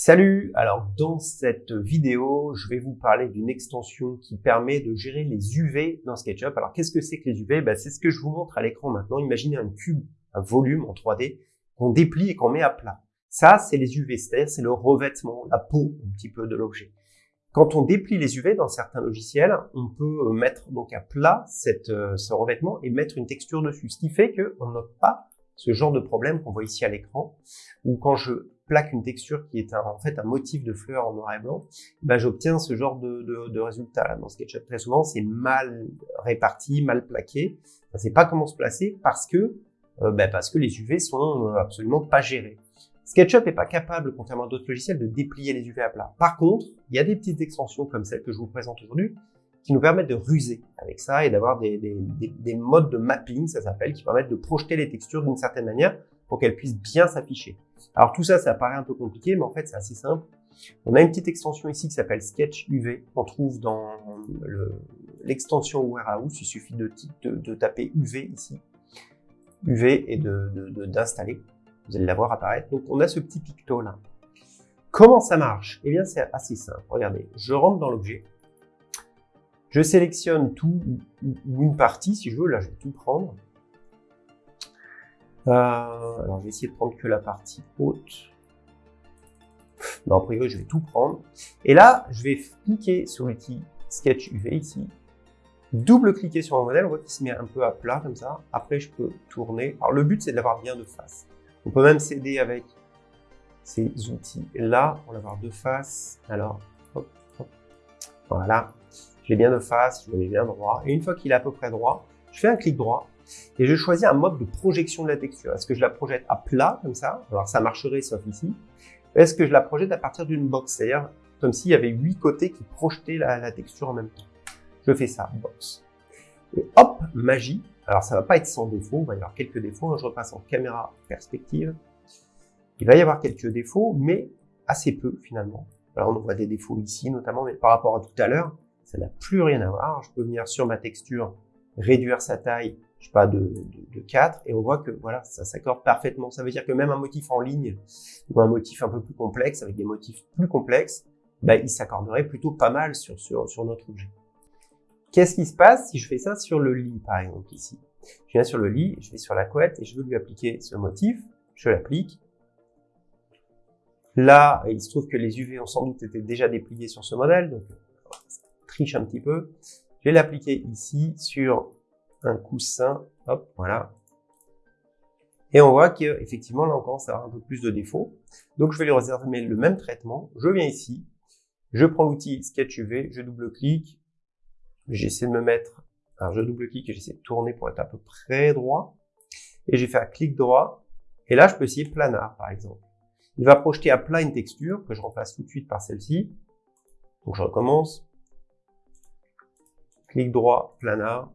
Salut Alors dans cette vidéo, je vais vous parler d'une extension qui permet de gérer les UV dans SketchUp. Alors qu'est-ce que c'est que les UV ben, C'est ce que je vous montre à l'écran maintenant. Imaginez un cube, un volume en 3D qu'on déplie et qu'on met à plat. Ça, c'est les UV, c'est-à-dire c'est le revêtement, la peau un petit peu de l'objet. Quand on déplie les UV dans certains logiciels, on peut mettre donc à plat cette, euh, ce revêtement et mettre une texture dessus, ce qui fait qu'on note pas ce genre de problème qu'on voit ici à l'écran, ou quand je plaque une texture qui est en fait un motif de fleur en noir et blanc, ben j'obtiens ce genre de, de, résultat. Dans SketchUp, très souvent, c'est mal réparti, mal plaqué. On ne sait pas comment se placer parce que, euh, ben parce que les UV sont euh, absolument pas gérés. SketchUp n'est pas capable, contrairement à d'autres logiciels, de déplier les UV à plat. Par contre, il y a des petites extensions comme celle que je vous présente aujourd'hui qui nous permettent de ruser avec ça et d'avoir des, des, des, des, modes de mapping, ça s'appelle, qui permettent de projeter les textures d'une certaine manière pour qu'elles puissent bien s'afficher. Alors tout ça, ça paraît un peu compliqué, mais en fait, c'est assez simple. On a une petite extension ici qui s'appelle Sketch UV, qu'on trouve dans l'extension Warehouse. Il suffit de, taper UV ici, UV et d'installer. Vous allez la voir apparaître. Donc on a ce petit picto là. Comment ça marche? Eh bien, c'est assez simple. Regardez, je rentre dans l'objet. Je sélectionne tout ou une partie, si je veux. Là, je vais tout prendre. Euh, alors, je vais essayer de prendre que la partie haute. Non, a priori, je vais tout prendre. Et là, je vais cliquer sur l'outil Sketch UV ici. Double-cliquer sur mon modèle. On voit qu'il se met un peu à plat comme ça. Après, je peux tourner. Alors, le but, c'est de l'avoir bien de face. On peut même s'aider avec ces outils-là pour l'avoir de face. Alors, hop, hop. Voilà. Je l'ai bien de face, je l'ai bien droit. Et une fois qu'il est à peu près droit, je fais un clic droit et je choisis un mode de projection de la texture. Est-ce que je la projette à plat, comme ça? Alors ça marcherait sauf ici. Est-ce que je la projette à partir d'une box? C'est-à-dire comme s'il y avait huit côtés qui projetaient la, texture en même temps. Je fais ça, box. Et hop, magie. Alors ça va pas être sans défaut, il va y avoir quelques défauts. Je repasse en caméra perspective. Il va y avoir quelques défauts, mais assez peu finalement. Alors on voit des défauts ici notamment, mais par rapport à tout à l'heure, ça n'a plus rien à voir. Je peux venir sur ma texture, réduire sa taille, je sais pas, de, de, de 4, et on voit que voilà, ça s'accorde parfaitement. Ça veut dire que même un motif en ligne, ou un motif un peu plus complexe, avec des motifs plus complexes, bah, il s'accorderait plutôt pas mal sur, sur, sur notre objet. Qu'est-ce qui se passe si je fais ça sur le lit, par exemple, ici? Je viens sur le lit, je vais sur la couette, et je veux lui appliquer ce motif, je l'applique. Là, il se trouve que les UV ont sans doute été déjà dépliés sur ce modèle, donc un petit peu. Je vais l'appliquer ici sur un coussin. Hop, voilà. Et on voit qu'effectivement, là, on commence à avoir un peu plus de défauts. Donc, je vais lui réserver le même traitement. Je viens ici. Je prends l'outil Sketch UV. Je double-clique. J'essaie de me mettre... Alors, je double-clique et j'essaie de tourner pour être à peu près droit. Et j'ai fait un clic droit. Et là, je peux essayer planar, par exemple. Il va projeter à plat une texture que je remplace tout de suite par celle-ci. Donc, je recommence clic droit, planar,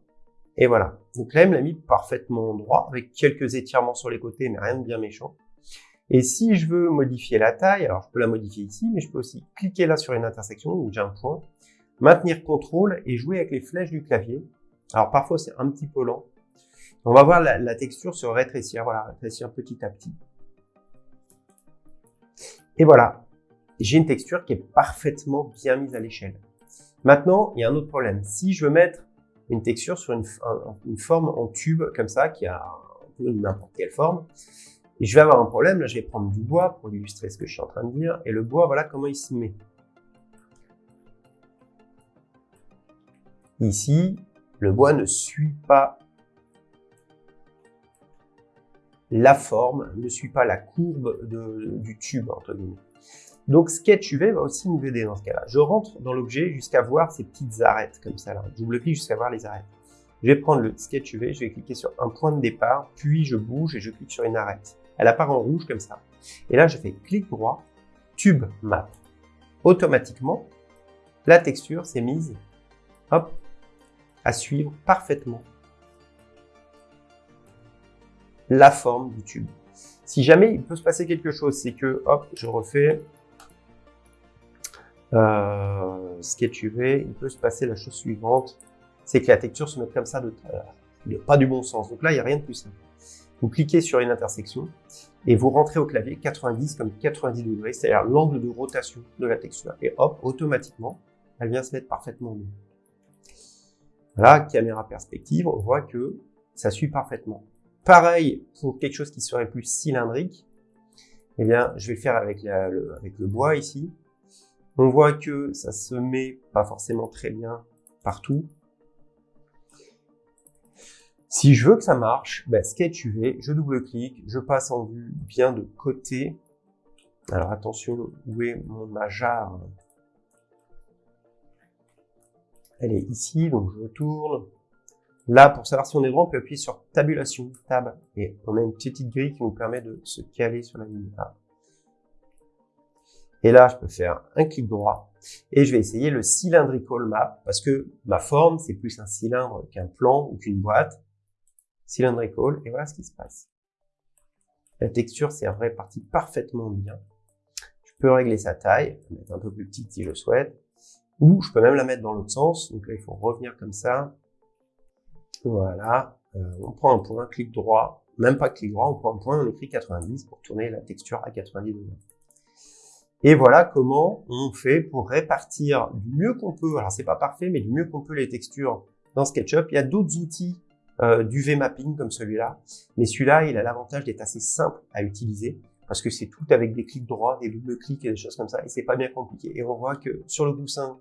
et voilà. Donc là, il me l'a mis parfaitement droit, avec quelques étirements sur les côtés, mais rien de bien méchant. Et si je veux modifier la taille, alors je peux la modifier ici, mais je peux aussi cliquer là sur une intersection où j'ai un point, maintenir CTRL et jouer avec les flèches du clavier. Alors parfois c'est un petit peu lent. On va voir la texture se rétrécir, voilà, rétrécir petit à petit. Et voilà, j'ai une texture qui est parfaitement bien mise à l'échelle. Maintenant, il y a un autre problème. Si je veux mettre une texture sur une, forme en tube comme ça, qui a n'importe quelle forme, je vais avoir un problème, là je vais prendre du bois pour illustrer ce que je suis en train de dire, et le bois, voilà comment il se met. Ici, le bois ne suit pas la forme, ne suit pas la courbe du tube, entre guillemets. Donc Sketch UV va aussi nous aider dans ce cas-là. Je rentre dans l'objet jusqu'à voir ces petites arêtes comme ça. Là. Double-clic jusqu'à voir les arêtes. Je vais prendre le Sketch UV, je vais cliquer sur un point de départ, puis je bouge et je clique sur une arête. Elle apparaît en rouge comme ça. Et là, je fais clic droit, Tube Map. Automatiquement, la texture s'est mise hop, à suivre parfaitement la forme du tube. Si jamais il peut se passer quelque chose, c'est que, hop, je refais euh, Sketch UV, il peut se passer la chose suivante, c'est que la texture se met comme ça de, euh, pas du bon sens. Donc là, il n'y a rien de plus simple. Vous cliquez sur une intersection et vous rentrez au clavier 90 comme 90 degrés, c'est-à-dire l'angle de rotation de la texture. Et hop, automatiquement, elle vient se mettre parfaitement bien. Voilà, caméra perspective, on voit que ça suit parfaitement. Pareil pour quelque chose qui serait plus cylindrique, eh bien, je vais faire avec, le, avec le bois ici. On voit que ça se met pas forcément très bien partout. Si je veux que ça marche, ben, Sketch UV, je double-clique, je passe en vue bien de côté. Alors attention, où est mon majar Elle est ici, donc je tourne. Là, pour savoir si on est droit, on peut appuyer sur tabulation, tab, et on a une petite grille qui nous permet de se caler sur la ligne A. Et là, je peux faire un clic droit et je vais essayer le cylindrical map parce que ma forme, c'est plus un cylindre qu'un plan ou qu'une boîte. Cylindrical, et voilà ce qui se passe. La texture s'est répartie parfaitement bien. Je peux régler sa taille, mettre un peu plus petite si je le souhaite, ou je peux même la mettre dans l'autre sens. Donc là, il faut revenir comme ça. Voilà. Euh, on prend un point, clic droit, même pas clic droit, on prend un point, on écrit 90 pour tourner la texture à 90 degrés. Et voilà comment on fait pour répartir du mieux qu'on peut, alors c'est pas parfait, mais du mieux qu'on peut les textures dans SketchUp. Il y a d'autres outils euh, d'UV mapping comme celui-là, mais celui-là, il a l'avantage d'être assez simple à utiliser parce que c'est tout avec des clics droits, des doubles clics et des choses comme ça, et c'est pas bien compliqué. Et on voit que sur le coussin,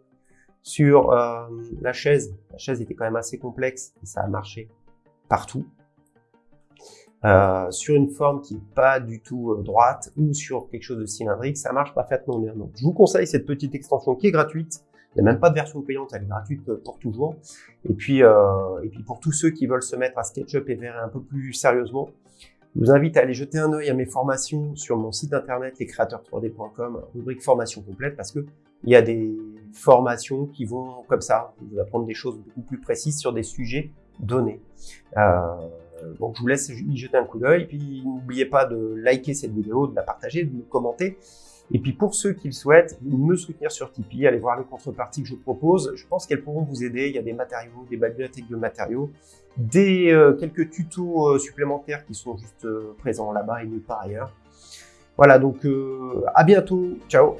sur euh, la chaise, la chaise était quand même assez complexe et ça a marché partout. Euh, sur une forme qui est pas du tout euh, droite ou sur quelque chose de cylindrique, ça marche parfaitement bien. Donc, je vous conseille cette petite extension qui est gratuite. Il n'y a même pas de version payante, elle est gratuite pour toujours. Et puis, euh, et puis pour tous ceux qui veulent se mettre à SketchUp et vers un peu plus sérieusement, je vous invite à aller jeter un œil à mes formations sur mon site internet lescreateurs3d.com, rubrique formation complète, parce que il y a des formations qui vont comme ça, vous apprendre des choses beaucoup plus précises sur des sujets donnés. Euh, donc je vous laisse y jeter un coup d'œil, puis n'oubliez pas de liker cette vidéo, de la partager, de me commenter. Et puis pour ceux qui le souhaitent, me soutenir sur Tipeee, allez voir les contreparties que je propose. Je pense qu'elles pourront vous aider. Il y a des matériaux, des bibliothèques de matériaux, des euh, quelques tutos euh, supplémentaires qui sont juste euh, présents là-bas et nulle part ailleurs. Voilà, donc à bientôt. Ciao